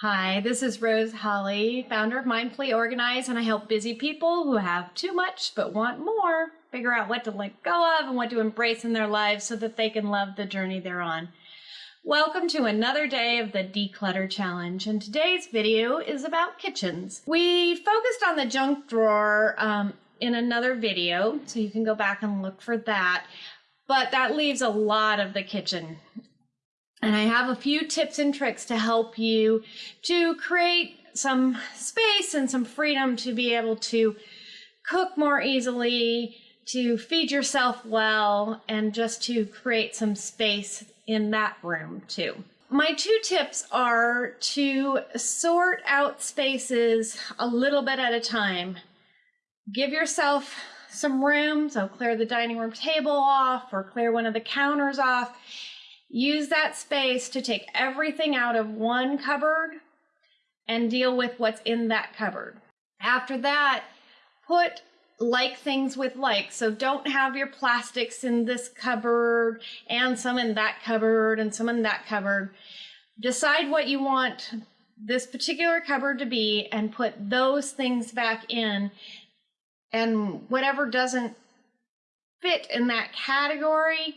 Hi, this is Rose Holly, founder of Mindfully Organized, and I help busy people who have too much but want more figure out what to let go of and what to embrace in their lives so that they can love the journey they're on. Welcome to another day of the Declutter Challenge, and today's video is about kitchens. We focused on the junk drawer um, in another video, so you can go back and look for that, but that leaves a lot of the kitchen. And I have a few tips and tricks to help you to create some space and some freedom to be able to cook more easily, to feed yourself well, and just to create some space in that room too. My two tips are to sort out spaces a little bit at a time. Give yourself some room, so clear the dining room table off or clear one of the counters off Use that space to take everything out of one cupboard and deal with what's in that cupboard. After that, put like things with like. So don't have your plastics in this cupboard and some in that cupboard and some in that cupboard. Decide what you want this particular cupboard to be and put those things back in. And whatever doesn't fit in that category,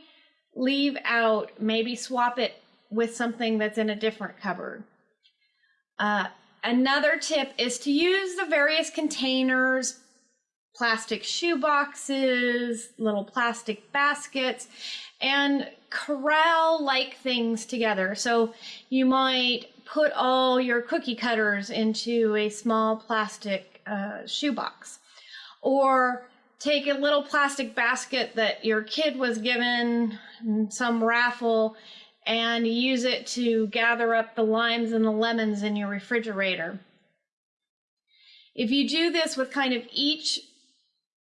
leave out, maybe swap it with something that's in a different cupboard. Uh, another tip is to use the various containers, plastic shoe boxes, little plastic baskets, and corral like things together. So you might put all your cookie cutters into a small plastic uh, shoebox or take a little plastic basket that your kid was given mm, some raffle and use it to gather up the limes and the lemons in your refrigerator. If you do this with kind of each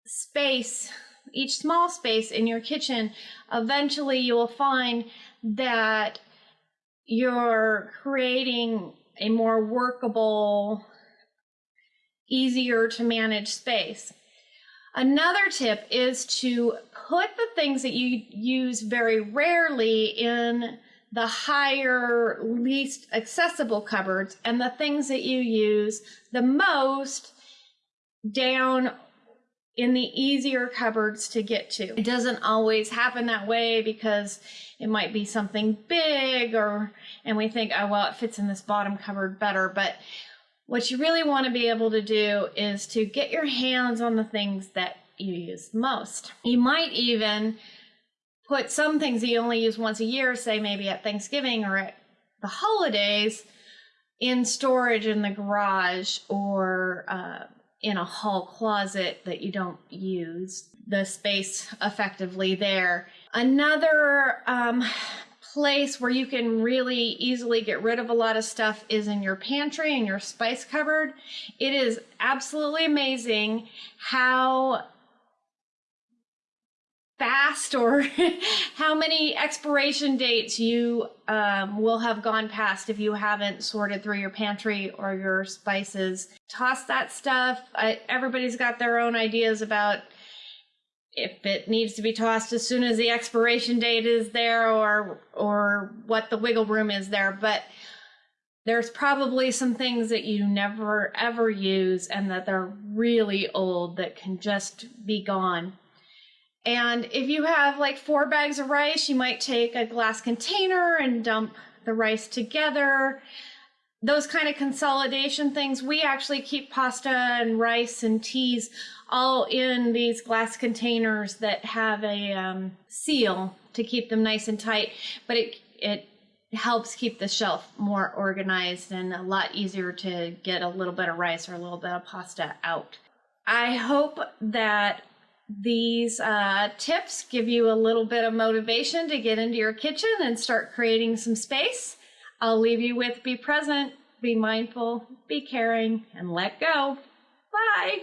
space, each small space in your kitchen, eventually you will find that you're creating a more workable, easier to manage space. Another tip is to put the things that you use very rarely in the higher, least accessible cupboards, and the things that you use the most down in the easier cupboards to get to. It doesn't always happen that way because it might be something big or and we think, oh well, it fits in this bottom cupboard better. But what you really want to be able to do is to get your hands on the things that you use most. You might even put some things that you only use once a year, say maybe at Thanksgiving or at the holidays, in storage in the garage or uh, in a hall closet that you don't use the space effectively there. Another um, place where you can really easily get rid of a lot of stuff is in your pantry and your spice cupboard. It is absolutely amazing how fast or how many expiration dates you um, will have gone past if you haven't sorted through your pantry or your spices. Toss that stuff. I, everybody's got their own ideas about if it needs to be tossed as soon as the expiration date is there or or what the wiggle room is there but there's probably some things that you never ever use and that they're really old that can just be gone. And if you have like four bags of rice you might take a glass container and dump the rice together those kind of consolidation things we actually keep pasta and rice and teas all in these glass containers that have a um, seal to keep them nice and tight, but it it helps keep the shelf more organized and a lot easier to get a little bit of rice or a little bit of pasta out. I hope that these uh, tips give you a little bit of motivation to get into your kitchen and start creating some space. I'll leave you with be present, be mindful, be caring, and let go. Bye.